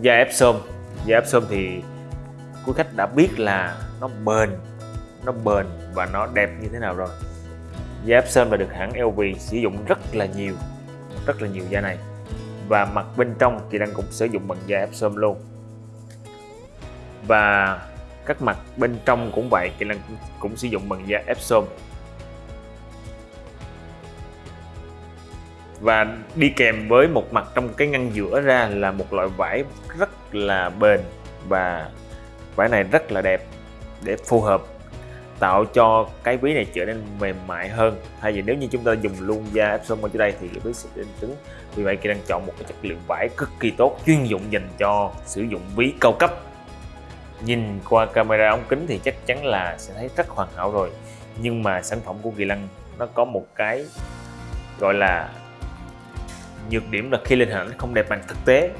da Epsom da Epsom thì quý khách đã biết là nó bền nó bền và nó đẹp như thế nào rồi. Da Epsom là được hãng LV sử dụng rất là nhiều, rất là nhiều da này. Và mặt bên trong thì đang cũng sử dụng bằng da Epsom luôn. Và các mặt bên trong cũng vậy, thì đang cũng sử dụng bằng da Epsom và đi kèm với một mặt trong cái ngăn giữa ra là một loại vải rất là bền và vải này rất là đẹp để phù hợp, tạo cho cái ví này trở nên mềm mại hơn. Thay vì nếu như chúng ta dùng luôn da Epson ở dưới đây thì cái ví sẽ đến cứng. Vì vậy Kỳ đang chọn một cái chất liệu vải cực kỳ tốt, chuyên dụng dành cho sử dụng ví cao cấp. Nhìn qua camera ống kính thì chắc chắn là sẽ thấy rất hoàn hảo rồi. Nhưng mà sản phẩm của Kỳ Lăng nó có một cái gọi là nhược điểm là khi lên hình ảnh không đẹp bằng thực tế.